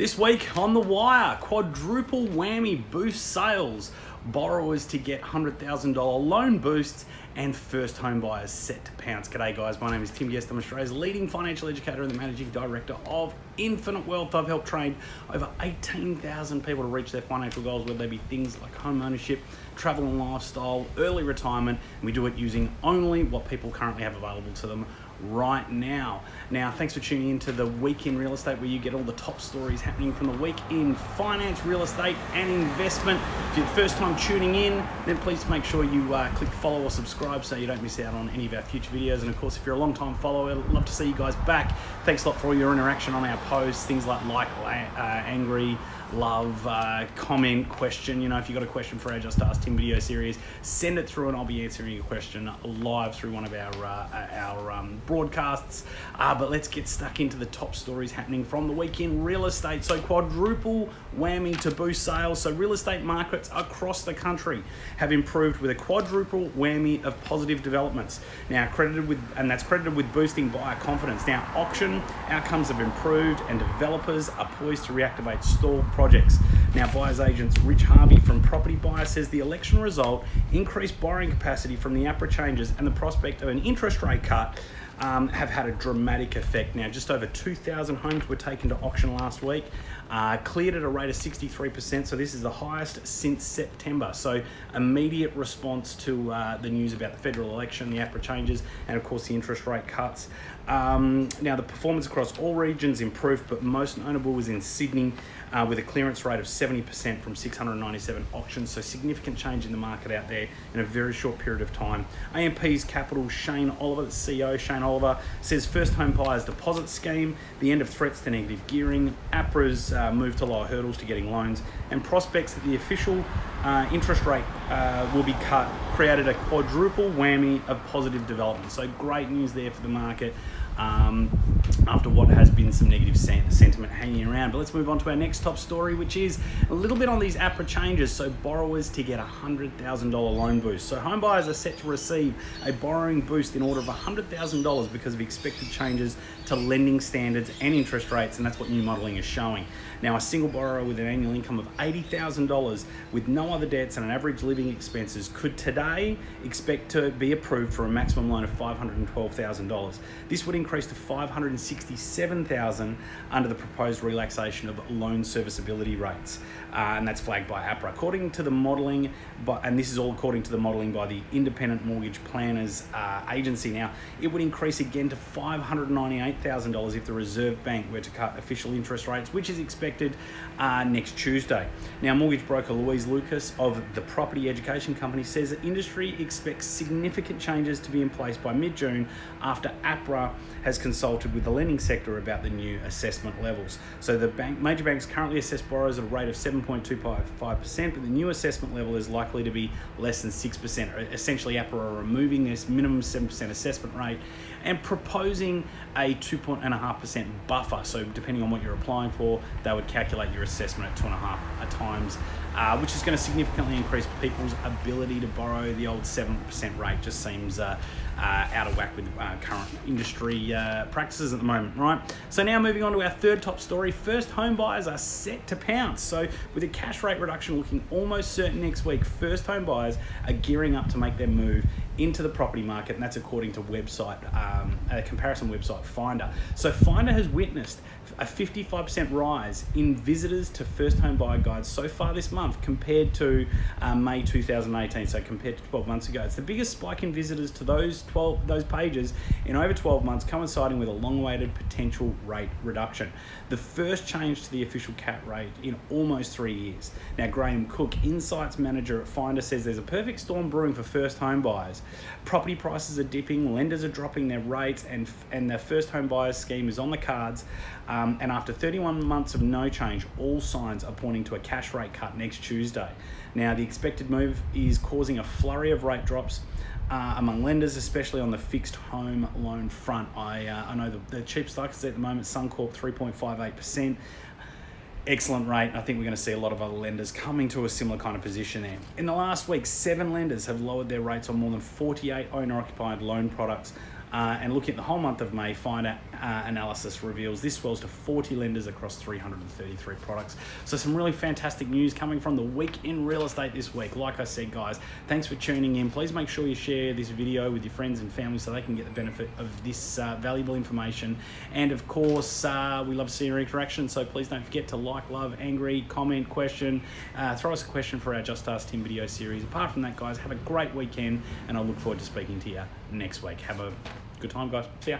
This week on The Wire, quadruple whammy boost sales, borrowers to get $100,000 loan boosts, and first home buyers set to pounce. G'day guys, my name is Tim Guest. I'm Australia's leading financial educator and the managing director of Infinite Wealth. I've helped train over 18,000 people to reach their financial goals, whether they be things like home ownership, travel and lifestyle, early retirement, and we do it using only what people currently have available to them right now. Now, thanks for tuning in to the Week in Real Estate, where you get all the top stories happening from the week in finance, real estate, and investment. If you're the first time tuning in, then please make sure you uh, click follow or subscribe so you don't miss out on any of our future videos. And of course, if you're a long time follower, love to see you guys back. Thanks a lot for all your interaction on our posts, things like like, uh, angry, love, uh, comment, question. You know, if you've got a question for our Just Ask Tim video series, send it through and I'll be answering your question live through one of our, uh, our um, broadcasts. Uh, but let's get stuck into the top stories happening from the weekend real estate. So, quadruple whammy to boost sales. So, real estate markets across the country have improved with a quadruple whammy of positive developments. Now, credited with, and that's credited with boosting buyer confidence. Now, auction outcomes have improved and developers are poised to reactivate stalled projects. Now, buyer's agents Rich Harvey from Property Buyer says the election result increased borrowing capacity from the APRA changes and the prospect of an interest rate cut um, have had a dramatic effect. Now, just over 2,000 homes were taken to auction last week, uh, cleared at a rate of 63%, so this is the highest since September. So, immediate response to uh, the news about the federal election, the APRA changes, and of course the interest rate cuts. Um, now, the performance across all regions improved, but most notable was in Sydney uh, with a clearance rate of 70% from 697 auctions. So, significant change in the market out there in a very short period of time. AMP's Capital, Shane Oliver, the CEO, Shane Oliver, says first home buyers deposit scheme, the end of threats to negative gearing, APRA's uh, move to lower hurdles to getting loans, and prospects that the official uh, interest rate uh, will be cut created a quadruple whammy of positive development. So, great news there for the market um, after what has been some negative sentiment hanging around. But let's move on to our next top story, which is a little bit on these APRA changes. So borrowers to get a $100,000 loan boost. So home buyers are set to receive a borrowing boost in order of $100,000 because of expected changes to lending standards and interest rates, and that's what new modelling is showing. Now, a single borrower with an annual income of $80,000 with no other debts and an average living expenses could today expect to be approved for a maximum loan of $512,000. This would increase to 567,000 under the proposed relaxation of loan serviceability rates, uh, and that's flagged by APRA. According to the modelling, and this is all according to the modelling by the Independent Mortgage Planners uh, Agency. Now, it would increase again to $598,000 if the Reserve Bank were to cut official interest rates, which is expected uh, next Tuesday. Now, mortgage broker Louise Lucas of the Property Education Company says that industry expects significant changes to be in place by mid-June after APRA has consulted with the lending sector about the new assessment levels. So the bank, major banks currently assess borrowers at a rate of 7.25%, but the new assessment level is likely to be less than 6%. Essentially, APRA are removing this minimum 7% assessment rate and proposing a 2.5% buffer. So depending on what you're applying for, they would calculate your assessment at two and a half uh, times, uh, which is going to significantly increase people's ability to borrow. The old 7% rate just seems uh, uh, out of whack with uh, current industry uh, practices at the moment, right? So now moving on to our third top story. First home buyers are set to pounce. So with a cash rate reduction looking almost certain next week, first home buyers are gearing up to make their move into the property market, and that's according to website um, a comparison website Finder. So Finder has witnessed a 55% rise in visitors to first home buyer guides so far this month compared to uh, May 2018. So compared to 12 months ago, it's the biggest spike in visitors to those 12 those pages in over 12 months, coinciding with a long-awaited potential rate reduction. The first change to the official cap rate in almost three years. Now, Graham Cooke, Insights Manager at Finder, says there's a perfect storm brewing for first home buyers. Property prices are dipping, lenders are dropping their rates, and and the first home buyers scheme is on the cards. Um, and after 31 months of no change, all signs are pointing to a cash rate cut next Tuesday. Now, the expected move is causing a flurry of rate drops uh, among lenders, especially on the fixed home loan front. I, uh, I know the, the cheapest I can see at the moment, Suncorp 3.58%. Excellent rate. I think we're going to see a lot of other lenders coming to a similar kind of position there. In the last week, seven lenders have lowered their rates on more than 48 owner occupied loan products. Uh, and looking at the whole month of May, Finder uh, analysis reveals this swells to 40 lenders across 333 products. So some really fantastic news coming from the week in real estate this week. Like I said, guys, thanks for tuning in. Please make sure you share this video with your friends and family so they can get the benefit of this uh, valuable information. And of course, uh, we love seeing your interaction, so please don't forget to like, love, angry, comment, question, uh, throw us a question for our Just Ask Tim video series. Apart from that, guys, have a great weekend, and I look forward to speaking to you next week. Have a good time, guys. See ya.